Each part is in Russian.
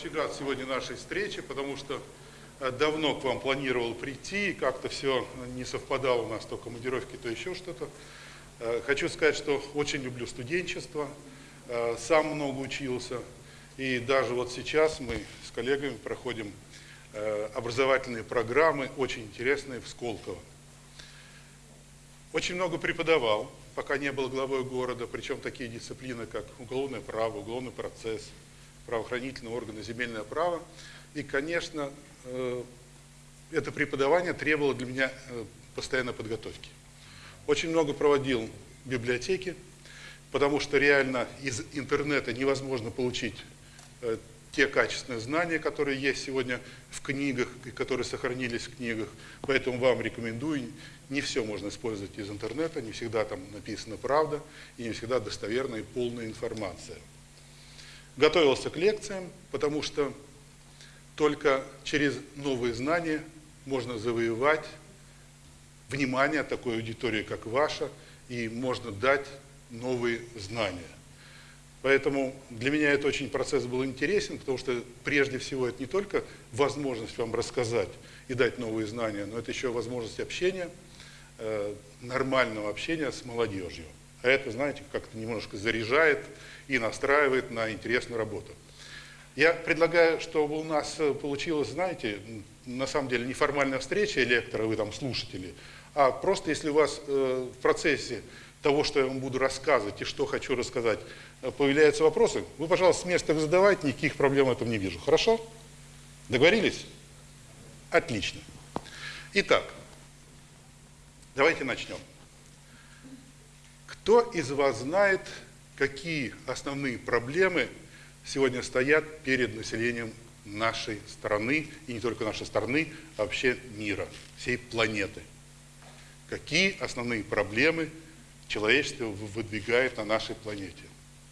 очага сегодня нашей встречи, потому что э, давно к вам планировал прийти, как-то все не совпадало у нас, то командировки, то еще что-то. Э, хочу сказать, что очень люблю студенчество, э, сам много учился, и даже вот сейчас мы с коллегами проходим образовательные программы, очень интересные в Сколково. Очень много преподавал, пока не был главой города, причем такие дисциплины, как уголовное право, уголовный процесс, правоохранительные органы, земельное право. И, конечно, э, это преподавание требовало для меня э, постоянной подготовки. Очень много проводил в библиотеке, потому что реально из интернета невозможно получить э, те качественные знания, которые есть сегодня в книгах и которые сохранились в книгах. Поэтому вам рекомендую, не все можно использовать из интернета, не всегда там написана правда и не всегда достоверная и полная информация. Готовился к лекциям, потому что только через новые знания можно завоевать внимание такой аудитории, как ваша, и можно дать новые знания. Поэтому для меня это очень процесс был интересен, потому что прежде всего это не только возможность вам рассказать и дать новые знания, но это еще возможность общения, э, нормального общения с молодежью. А это, знаете, как-то немножко заряжает и настраивает на интересную работу. Я предлагаю, чтобы у нас получилось, знаете, на самом деле неформальная встреча лектора, вы там слушатели, а просто если у вас э, в процессе того, что я вам буду рассказывать и что хочу рассказать, э, появляются вопросы, вы, пожалуйста, с места их задавайте, никаких проблем в этом не вижу. Хорошо? Договорились? Отлично. Итак, давайте начнем. Кто из вас знает, какие основные проблемы сегодня стоят перед населением нашей страны, и не только нашей страны, а вообще мира, всей планеты? Какие основные проблемы человечество выдвигает на нашей планете.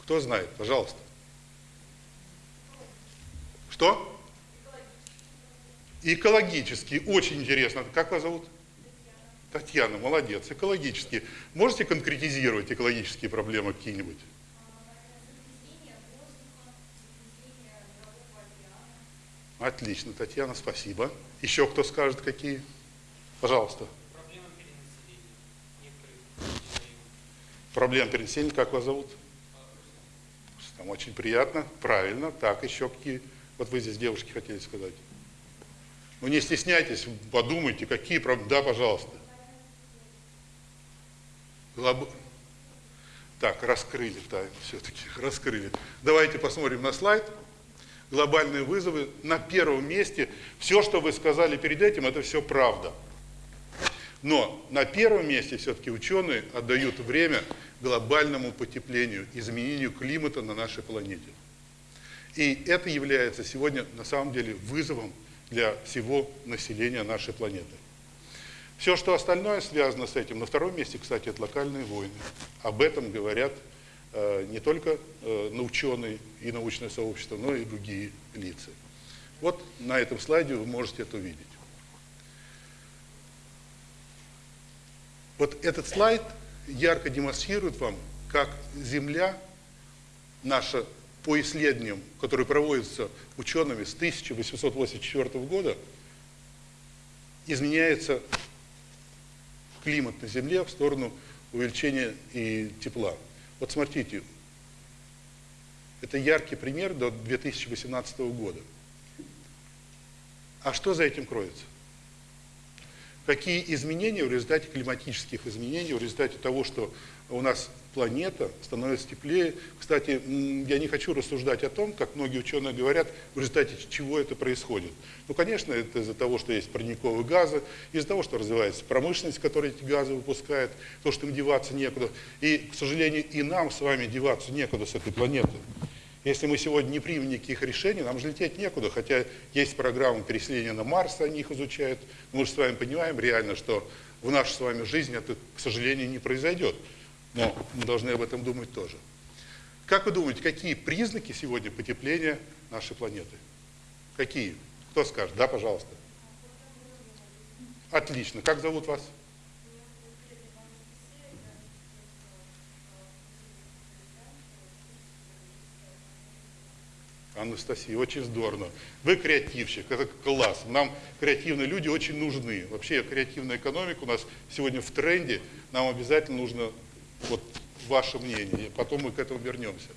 Кто знает? Пожалуйста. Что? Экологический. Очень интересно. Как вас зовут? Татьяна. Молодец. Экологические. Можете конкретизировать экологические проблемы какие-нибудь? Отлично, Татьяна, спасибо. Еще кто скажет, какие? Пожалуйста. Проблем переселения, как вас зовут? Там очень приятно, правильно. Так, еще какие? Вот вы здесь девушки хотели сказать. Ну не стесняйтесь, подумайте, какие проблемы. Да, пожалуйста. Глоб... Так, раскрыли тайну все-таки, раскрыли. Давайте посмотрим на слайд. Глобальные вызовы на первом месте. Все, что вы сказали перед этим, это все правда. Но на первом месте все-таки ученые отдают время глобальному потеплению, изменению климата на нашей планете. И это является сегодня на самом деле вызовом для всего населения нашей планеты. Все, что остальное связано с этим, на втором месте, кстати, это локальные войны. Об этом говорят э, не только э, ученые и научное сообщество, но и другие лица. Вот на этом слайде вы можете это увидеть. Вот этот слайд ярко демонстрирует вам, как Земля наша по исследованиям, которые проводятся учеными с 1884 года, изменяется климат на Земле в сторону увеличения и тепла. Вот смотрите, это яркий пример до 2018 года. А что за этим кроется? Какие изменения в результате климатических изменений, в результате того, что у нас планета становится теплее. Кстати, я не хочу рассуждать о том, как многие ученые говорят, в результате чего это происходит. Ну, конечно, это из-за того, что есть парниковые газы, из-за того, что развивается промышленность, которая эти газы выпускает, то, что им деваться некуда. И, к сожалению, и нам с вами деваться некуда с этой планеты. Если мы сегодня не примем никаких решений, нам же лететь некуда, хотя есть программы переселения на Марс, они их изучают. Мы же с вами понимаем реально, что в нашей с вами жизни это, к сожалению, не произойдет. Но мы должны об этом думать тоже. Как вы думаете, какие признаки сегодня потепления нашей планеты? Какие? Кто скажет? Да, пожалуйста. Отлично. Как зовут вас? Анастасия, очень здорово. Вы креативщик, это класс. Нам креативные люди очень нужны. Вообще креативная экономика у нас сегодня в тренде. Нам обязательно нужно вот ваше мнение. Потом мы к этому вернемся.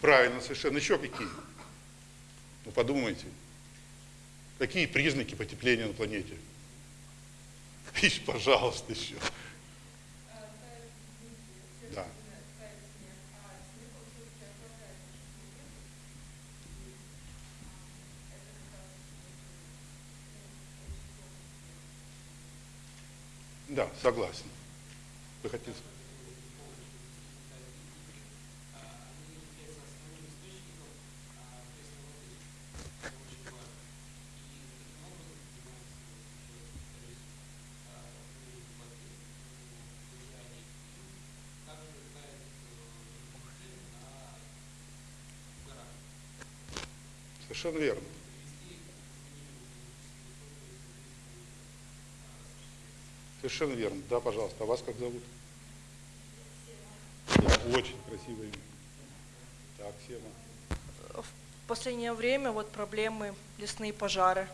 Правильно, совершенно. Еще какие? Ну подумайте. Какие признаки потепления на планете? Ищ, пожалуйста, еще. Да. Да, согласен. Вы хотите сказать? Совершенно верно. Совершенно верно. Да, пожалуйста. А вас как зовут? Да, очень красивое имя. Так, Сема. В последнее время вот проблемы лесные пожары.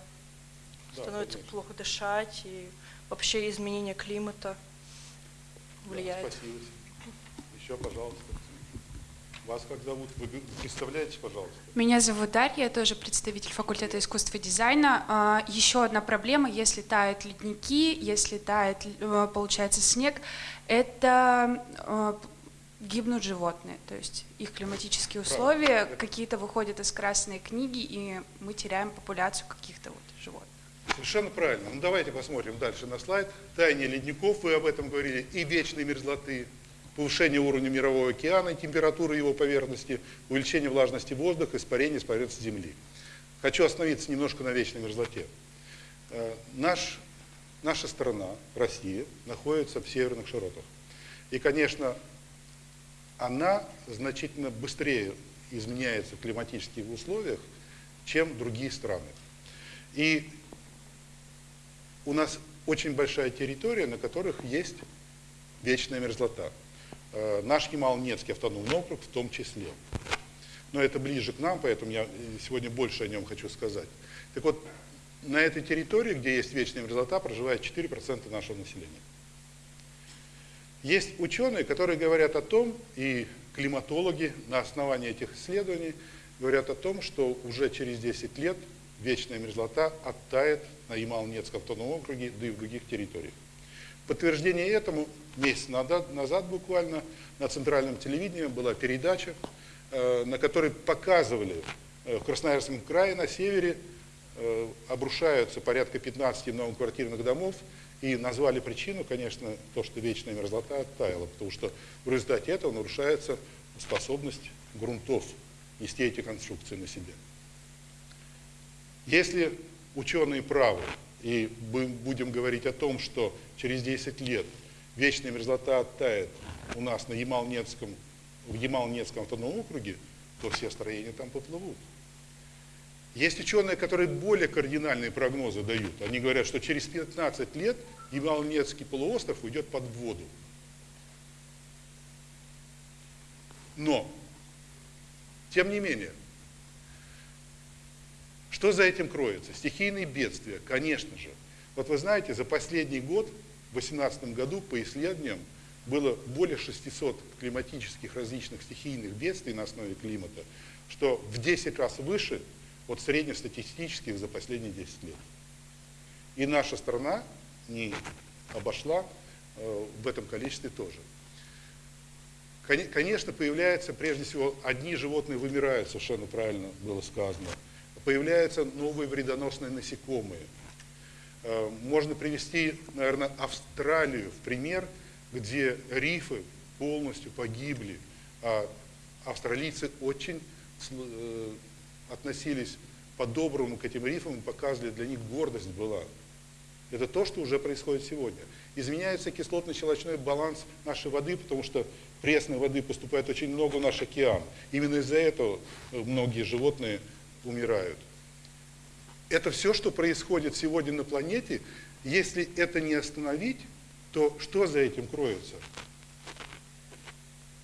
Да, Становится конечно. плохо дышать и вообще изменение климата Да, влияет. спасибо. Еще, пожалуйста. Вас как зовут? Вы представляете, пожалуйста? Меня зовут Дарья, я тоже представитель факультета искусства и дизайна. А, Еще одна проблема, если тают ледники, если тает, э, получается, снег, это э, гибнут животные, то есть их климатические условия какие-то выходят из красной книги, и мы теряем популяцию каких-то вот животных. Совершенно правильно. Ну, давайте посмотрим дальше на слайд. Таяние ледников, вы об этом говорили, и вечной мерзлоты, повышение уровня мирового океана и температуры его поверхности, увеличение влажности воздуха, испарение с поверхности Земли. Хочу остановиться немножко на вечной мерзлоте. Э, Наш, наша страна, Россия, находится в северных широтах. И, конечно, она значительно быстрее изменяется в климатических условиях, чем другие страны. И у нас очень большая территория, на которых есть вечная мерзлота. Э, Наш Ямал-Ненецкий автономный округ в том числе. Но это ближе к нам, поэтому я э, сегодня больше о нем хочу сказать. Так вот, на этой территории, где есть вечная мерзлота, проживает 4% нашего населения. Есть ученые, которые говорят о том, и климатологи на основании этих исследований говорят о том, что уже через 10 лет вечная мерзлота оттает на Ямал-Ненецком автономном округе, да и в других территориях. Подтверждение этому месяц назад, буквально на центральном телевидении была передача, э, на которой показывали э, в Красноярском крае на севере э, обрушаются порядка 15 многоквартирных домов, и назвали причину, конечно, то, что вечная мерзлота оттаяла, потому что в результате этого нарушается способность грунтов нести эти конструкции на себе. Если ученые правы, и будем говорить о том, что через 10 лет вечная мерзлота оттает у нас на Ямал-Ненецком, в Ямал-Ненецком автономном округе, то все строения там поплывут. Есть ученые, которые более кардинальные прогнозы дают. Они говорят, что через 15 лет Ямал-Ненецкий полуостров уйдет под воду. Но, тем не менее, что за этим кроется? Стихийные бедствия, конечно же. Вот вы знаете, за последний год, в 2018 году, по исследованиям, было более 600 климатических различных стихийных бедствий на основе климата, что в 10 раз выше от среднестатистических за последние 10 лет. И наша страна не обошла э, в этом количестве тоже. Кон- Конечно, появляются, прежде всего, одни животные вымирают, совершенно правильно было сказано. Появляются новые вредоносные насекомые. Э, Можно привести, наверное, Австралию в пример, где рифы полностью погибли, а австралийцы очень э, относились по-доброму к этим рифам и показывали, для них гордость была. Это то, что уже происходит сегодня. Изменяется кислотно-щелочной баланс нашей воды, потому что пресной воды поступает очень много в наш океан. Именно из-за этого многие животные умирают. Это все, что происходит сегодня на планете. Если это не остановить, то что за этим кроется?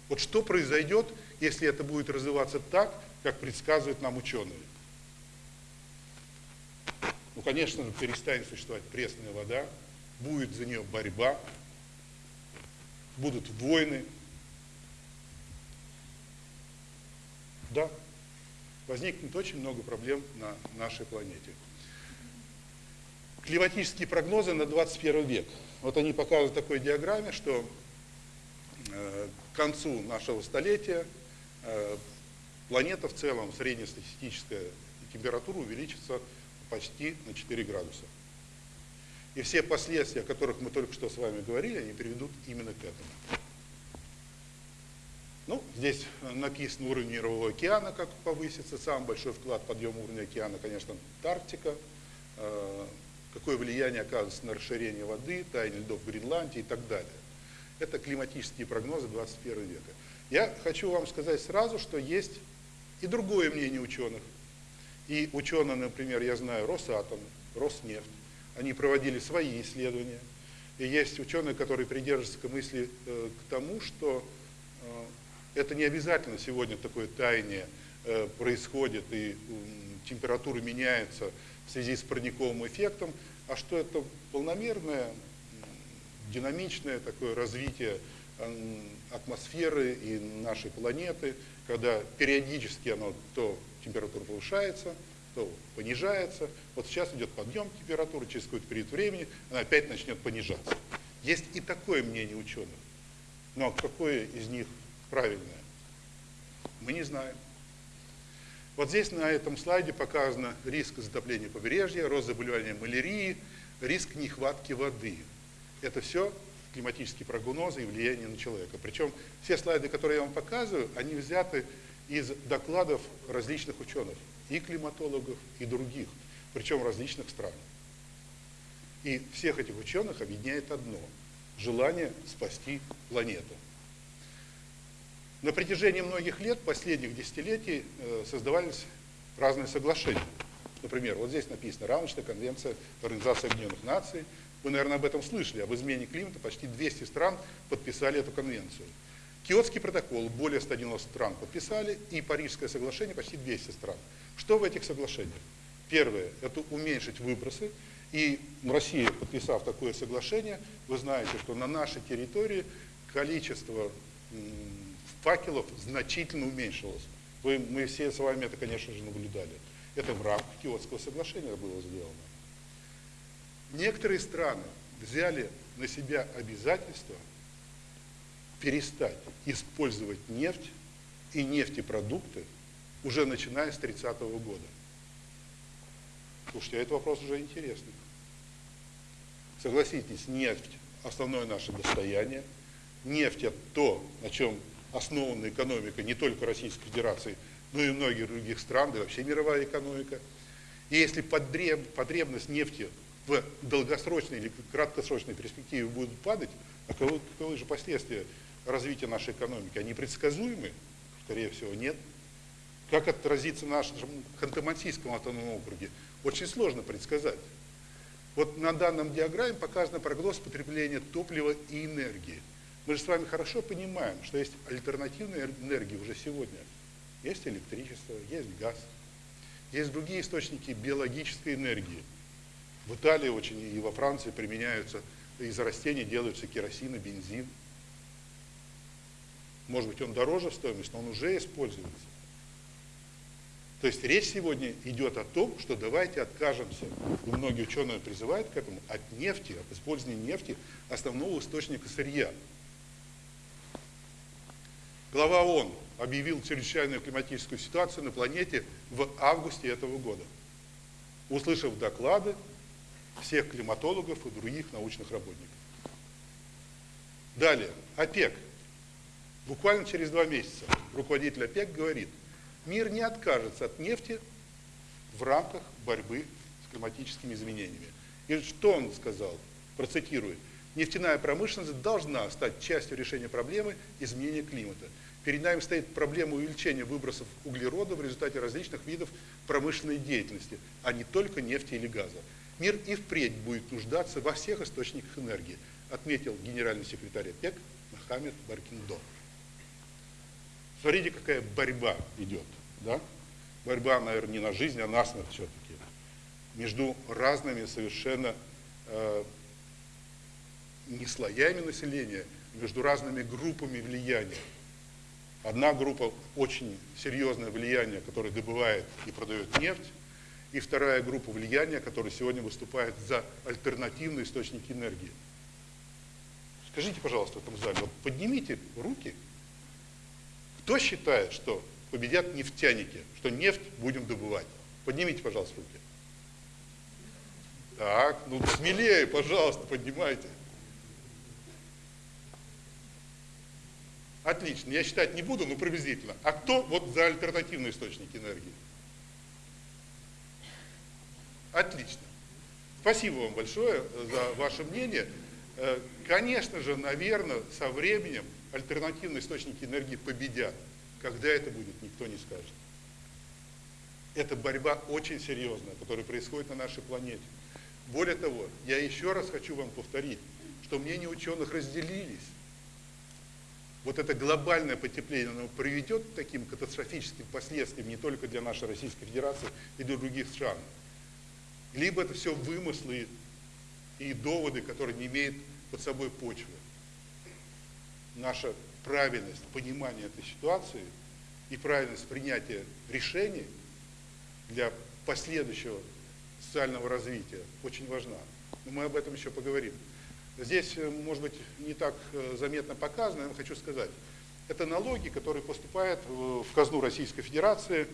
Вот что произойдет, если это будет развиваться так, как предсказывают нам ученые. Ну, конечно, перестанет существовать пресная вода, будет за нее борьба, будут войны. Да, возникнет очень много проблем на нашей планете. Климатические прогнозы на 21 век. Вот они показывают в такой диаграмме, что э, к концу нашего столетия э, планета в целом, среднестатистическая температура увеличится почти на 4 градуса. И все последствия, о которых мы только что с вами говорили, они приведут именно к этому. Ну, здесь написан уровень Мирового океана, как повысится. Самый большой вклад в подъем уровня океана, конечно, Антарктика. Э, какое влияние оказывается на расширение воды, таяние льдов в Гренландии и так далее. Это климатические прогнозы 21 века. Я хочу вам сказать сразу, что есть и другое мнение ученых. И ученые, например, я знаю, Росатом, Роснефть, они проводили свои исследования. И есть ученые, которые придерживаются к мысли э, к тому, что э, это не обязательно сегодня такое таяние э, происходит и температура меняется в связи с парниковым эффектом, а что это полномерное, динамичное такое развитие атмосферы и нашей планеты, когда периодически оно то температура повышается, то понижается. Вот сейчас идет подъем температуры, через какой-то период времени она опять начнет понижаться. Есть и такое мнение ученых. Но какое из них правильное? Мы не знаем. Вот здесь на этом слайде показано риск затопления побережья, рост заболевания малярии, риск нехватки воды. Это все климатические прогнозы и влияние на человека. Причем все слайды, которые я вам показываю, они взяты из докладов различных ученых, и климатологов, и других, причем различных стран. И всех этих ученых объединяет одно – желание спасти планету. На протяжении многих лет, последних десятилетий, э, создавались разные соглашения. Например, вот здесь написано «Рамочная конвенция Организации Объединенных Наций». Вы, наверное, об этом слышали. Об измене климата почти 200 стран подписали эту конвенцию. Киотский протокол более 190 стран подписали, и Парижское соглашение почти 200 стран. Что в этих соглашениях? Первое – это уменьшить выбросы. И Россия, подписав такое соглашение, вы знаете, что на нашей территории количество факелов значительно уменьшилось. Вы, мы все с вами это, конечно же, наблюдали. Это в рамках Киотского соглашения было сделано. Некоторые страны взяли на себя обязательство перестать использовать нефть и нефтепродукты уже начиная с 30 -го года. Слушайте, а этот вопрос уже интересный. Согласитесь, нефть – основное наше достояние. Нефть – это то, на чем основана экономика не только Российской Федерации, но и многих других стран, да и вообще мировая экономика. И если потребность нефти в долгосрочной или краткосрочной перспективе будет падать, а каковы, каковы же последствия развития нашей экономики? Они предсказуемы? Скорее всего, нет. Как отразится в нашем Ханты-Мансийском автономном округе? Очень сложно предсказать. Вот на данном диаграмме показан прогноз потребления топлива и энергии. Мы же с вами хорошо понимаем, что есть альтернативная энергия уже сегодня. Есть электричество, есть газ, есть другие источники биологической энергии. В Италии очень и во Франции применяются, из растений делаются керосин и бензин. Может быть, он дороже в стоимости, но он уже используется. То есть речь сегодня идет о том, что давайте откажемся, и многие ученые призывают к этому, от нефти, от использования нефти, основного источника сырья. Глава ООН объявил чрезвычайную климатическую ситуацию на планете в августе этого года, услышав доклады всех климатологов и других научных работников. Далее, ОПЕК. Буквально через два месяца руководитель ОПЕК говорит, мир не откажется от нефти в рамках борьбы с климатическими изменениями. И что он сказал? Процитирую. Нефтяная промышленность должна стать частью решения проблемы изменения климата. Перед нами стоит проблема увеличения выбросов углерода в результате различных видов промышленной деятельности, а не только нефти или газа. Мир и впредь будет нуждаться во всех источниках энергии, отметил генеральный секретарь ОПЕК Мохаммед Баркиндо. Смотрите, какая борьба идет. да? борьба, наверное, не на жизнь, а на смерть все-таки, между разными совершенно э, не слоями населения, между разными группами влияния. Одна группа очень серьезное влияние, которое добывает и продает нефть, и вторая группа влияния, которая сегодня выступает за альтернативные источники энергии. Скажите, пожалуйста, в этом зале, вот поднимите руки, кто считает, что победят нефтяники, что нефть будем добывать? Поднимите, пожалуйста, руки. Так, ну смелее, пожалуйста, поднимайте. Отлично, я считать не буду, но приблизительно. А кто вот за альтернативные источники энергии? Отлично. Спасибо вам большое за ваше мнение. Э, конечно же, наверное, со временем альтернативные источники энергии победят. Когда это будет, никто не скажет. Это борьба очень серьезная, которая происходит на нашей планете. Более того, я еще раз хочу вам повторить, что мнения ученых разделились. Вот это глобальное потепление, оно приведет к таким катастрофическим последствиям не только для нашей Российской Федерации и для других стран. Либо это все вымыслы и доводы, которые не имеют под собой почвы. Наша правильность понимания этой ситуации и правильность принятия решений для последующего социального развития очень важна. Но мы об этом еще поговорим. Здесь, э, может быть, не так э, заметно показано, я хочу сказать. Это налоги, которые поступают в казну Российской Федерации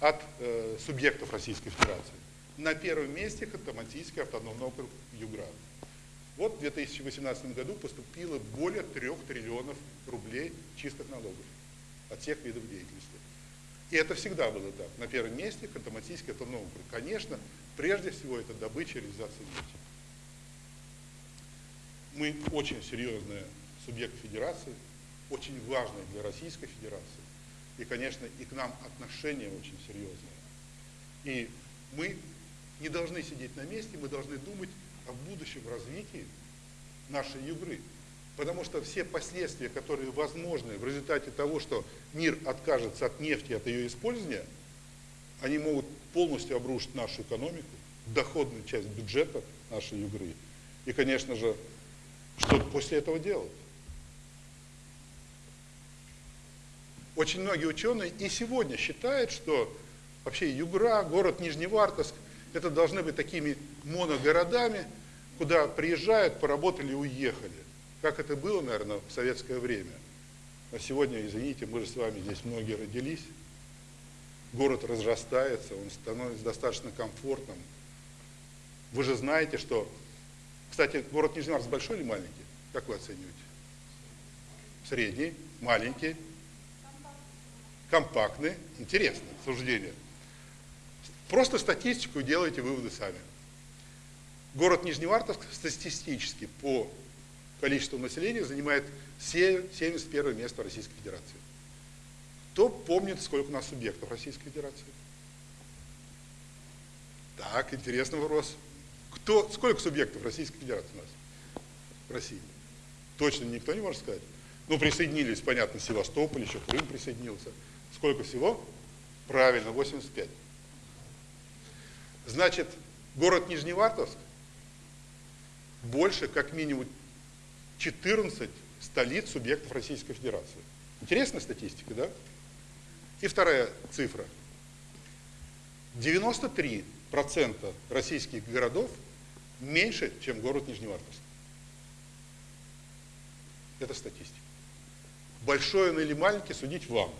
от э, субъектов Российской Федерации. На первом месте Ханты-Мансийский автономный округ Югра. Вот в 2018 году поступило более 3 триллионов рублей чистых налогов от всех видов деятельности. И это всегда было так. На первом месте Ханты-Мансийский автономный округ. Конечно, прежде всего это добыча и реализация нефти. Мы очень серьезный субъект федерации, очень важный для Российской Федерации. И, конечно, и к нам отношения очень серьезные. И мы не должны сидеть на месте, мы должны думать о будущем развитии нашей Югры. Потому что все последствия, которые возможны в результате того, что мир откажется от нефти, от ее использования, они могут полностью обрушить нашу экономику, доходную часть бюджета нашей Югры. И, конечно же, что после этого делать? Очень многие ученые и сегодня считают, что вообще Югра, город Нижневартовск, это должны быть такими моногородами, куда приезжают, поработали уехали. Как это было, наверное, в советское время. А сегодня, извините, мы же с вами здесь многие родились. Город разрастается, он становится достаточно комфортным. Вы же знаете, что... Кстати, город Нижневартовск большой или маленький? Как вы оцениваете? Средний, маленький, компактный. Интересно суждение. Просто статистику делайте выводы сами. Город Нижневартовск статистически по количеству населения занимает 71 место Российской Федерации. Кто помнит, сколько у нас субъектов Российской Федерации? Так, интересный вопрос. Кто, сколько субъектов Российской Федерации у нас в России? Точно никто не может сказать. Ну, присоединились, понятно, Севастополь, еще Крым присоединился. Сколько всего? Правильно, 85. Значит, город Нижневартовск больше, как минимум, 14 столиц субъектов Российской Федерации. Интересная статистика, да? И вторая цифра. 93% российских городов меньше, чем город Нижневартовск. Это статистика. Большой он или маленький, судить вам.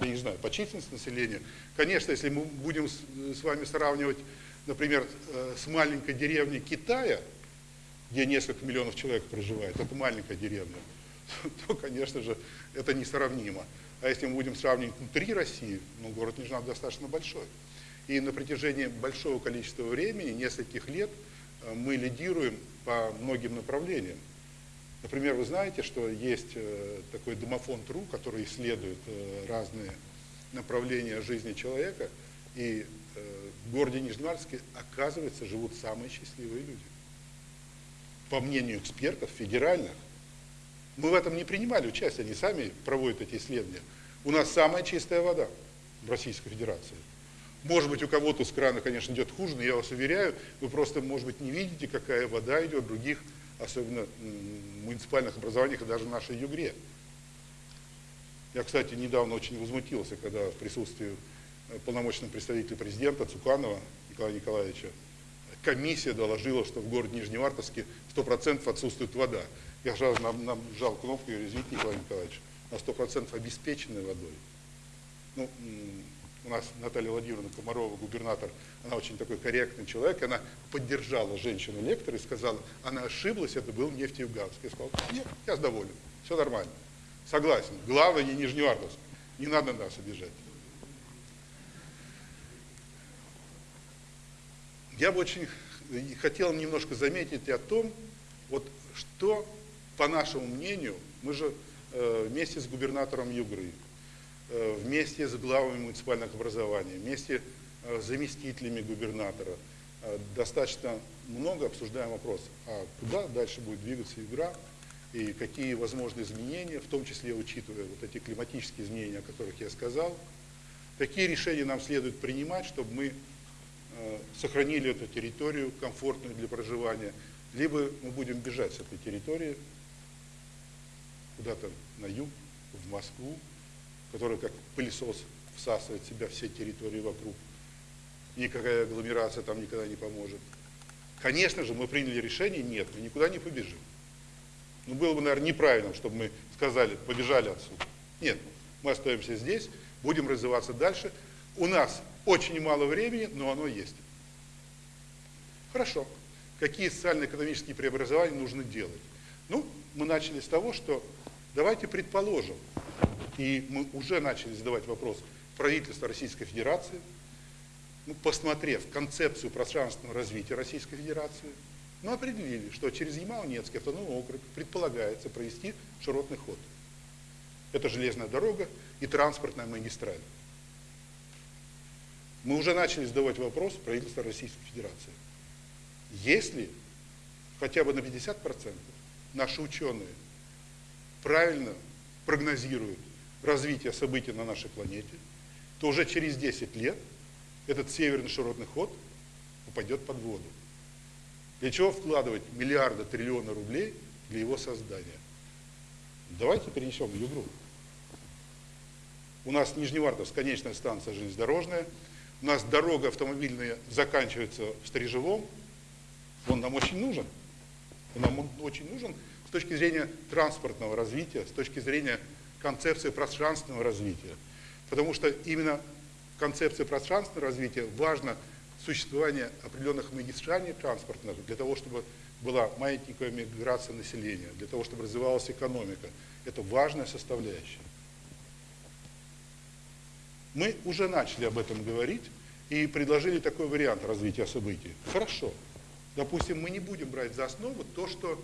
Я не знаю, по численности населения. Конечно, если мы будем с вами сравнивать, например, э, с маленькой деревней Китая, где несколько миллионов человек проживает, это маленькая деревня, то, конечно же, это несравнимо. А если мы будем сравнивать внутри России, ну, город Нижнав достаточно большой. И на протяжении большого количества времени, нескольких лет, мы лидируем по многим направлениям. Например, вы знаете, что есть э, такой домофон ТРУ, который исследует разные направления жизни человека, и в городе Нижневартовске, оказывается, живут самые счастливые люди по мнению экспертов федеральных, мы в этом не принимали участие, они сами проводят эти исследования. У нас самая чистая вода в Российской Федерации. Может быть, у кого-то с крана, конечно, идет хуже, но я вас уверяю, вы просто, может быть, не видите, какая вода идет в других, особенно муниципальных образованиях и даже в нашей Югре. Я, кстати, недавно очень возмутился, когда в присутствии э, полномочного представителя президента Цуканова Николая Николаевича комиссия доложила, что в городе Нижневартовске 100% отсутствует вода. Я сразу нам, нам жал кнопку и говорю, извините, Николай Николаевич, на 100% обеспеченной водой. Ну, у нас Наталья Владимировна Комарова, губернатор, она очень такой корректный человек, она поддержала женщину-лектора и сказала, она ошиблась, это был нефтеюганск. Я сказал, нет, я доволен, все нормально. Согласен. Главное не Нижневартовск. Не надо нас обижать. Я бы очень хотел немножко заметить о том, вот что, по нашему мнению, мы же э, вместе с губернатором Югры, вместе с главами муниципальных образований, вместе э, с заместителями губернатора, э, достаточно много обсуждаем вопрос, а куда дальше будет двигаться Югра, и какие возможны изменения, в том числе учитывая вот эти климатические изменения, о которых я сказал. Какие решения нам следует принимать, чтобы мы э, сохранили эту территорию комфортную для проживания, либо мы будем бежать с этой территории куда-то на юг, в Москву, которая как пылесос всасывает в себя все территории вокруг. Никакая агломерация там никогда не поможет. Конечно же, мы приняли решение, нет, мы никуда не побежим. Ну, было бы, наверное, неправильно, чтобы мы сказали, побежали отсюда. Нет, мы остаемся здесь, будем развиваться дальше. У нас очень мало времени, но оно есть. Хорошо. Какие социально-экономические преобразования нужно делать? Ну, мы начали с того, что давайте предположим, и мы уже начали задавать вопрос правительства Российской Федерации, ну, посмотрев концепцию пространственного развития Российской Федерации, мы определили, что через Ямало-Ненецкий автономный округ предполагается провести широтный ход. Это железная дорога и транспортная магистраль. Мы уже начали задавать вопрос правительства Российской Федерации. Если хотя бы на 50% наши ученые правильно прогнозируют развитие событий на нашей планете, то уже через 10 лет этот северный широтный ход упадет под воду. Для чего вкладывать миллиарды, триллионы рублей для его создания? Давайте перенесем в Югру. У нас Нижневартовск, конечная станция железнодорожная. У нас дорога автомобильная заканчивается в Стрижевом. Он нам очень нужен. Он нам очень нужен с точки зрения транспортного развития, с точки зрения концепции пространственного развития. Потому что именно концепция пространственного развития важна существование определенных магистралей транспортных для того, чтобы была маятниковая миграция населения, для того, чтобы развивалась экономика. Это важная составляющая. Мы уже начали об этом говорить и предложили такой вариант развития событий. Хорошо. Допустим, мы не будем брать за основу то, что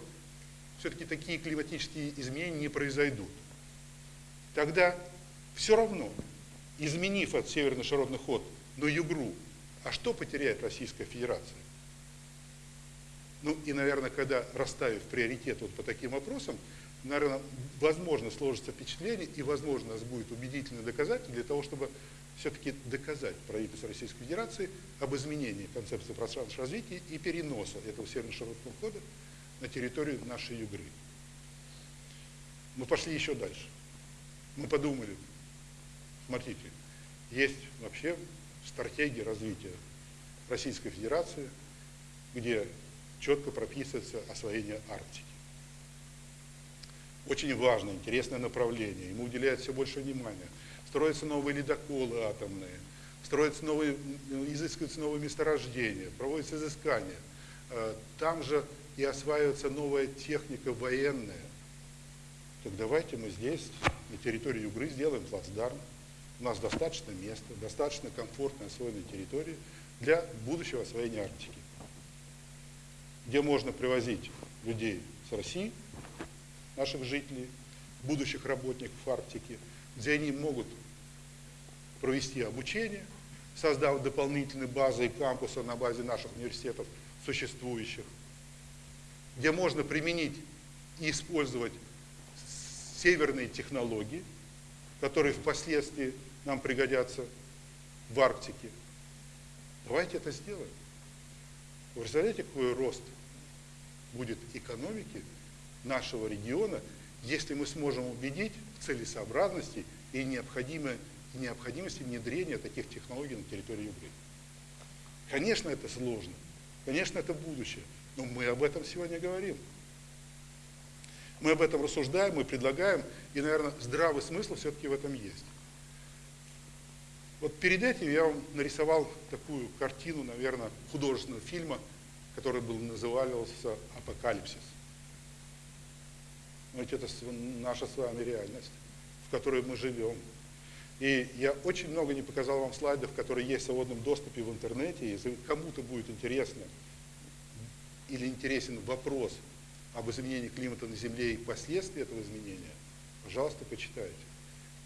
все-таки такие климатические изменения не произойдут. Тогда все равно, изменив этот северный широтный ход на югру а что потеряет Российская Федерация? Ну и, наверное, когда расставив приоритет вот по таким вопросам, наверное, возможно сложится впечатление и, возможно, нас будет убедительно доказать для того, чтобы все-таки доказать правительству Российской Федерации об изменении концепции пространственного развития и переноса этого северно-широтного хода на территорию нашей Югры. Мы пошли еще дальше. Мы подумали, смотрите, есть вообще стратегии развития Российской Федерации, где четко прописывается освоение Арктики. Очень важное, интересное направление, ему уделяют все больше внимания. Строятся новые ледоколы атомные, строятся новые, изыскиваются новые месторождения, проводятся изыскания. Э, там же и осваивается новая техника военная. Так давайте мы здесь, на территории Югры, сделаем плацдарм, у нас достаточно места, достаточно комфортной освоенной территории для будущего освоения Арктики, где можно привозить людей с России, наших жителей, будущих работников Арктики, где они могут провести обучение, создав дополнительные базы и кампусы на базе наших университетов существующих, где можно применить и использовать северные технологии, которые впоследствии нам пригодятся в Арктике. Давайте это сделаем. Вы представляете, какой рост будет экономики нашего региона, если мы сможем убедить в целесообразности и необходимости внедрения таких технологий на территории Украины. Конечно, это сложно, конечно, это будущее, но мы об этом сегодня говорим. Мы об этом рассуждаем, мы предлагаем, и, наверное, здравый смысл все-таки в этом есть. Вот перед этим я вам нарисовал такую картину, наверное, художественного фильма, который был назывался «Апокалипсис». Ведь это наша с вами реальность, в которой мы живем. И я очень много не показал вам слайдов, которые есть в свободном доступе в интернете. Если кому-то будет интересно или интересен вопрос об изменении климата на Земле и последствия этого изменения, пожалуйста, почитайте.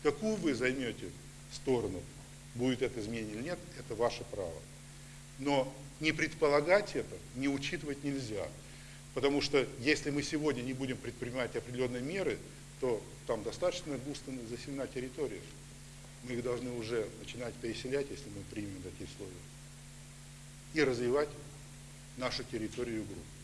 Какую вы займете сторону, будет это изменение или нет, это ваше право. Но не предполагать это, не учитывать нельзя. Потому что если мы сегодня не будем предпринимать определенные меры, то там достаточно густо заселена территория. Мы их должны уже начинать переселять, если мы примем такие условия. И развивать нашу территорию и группу.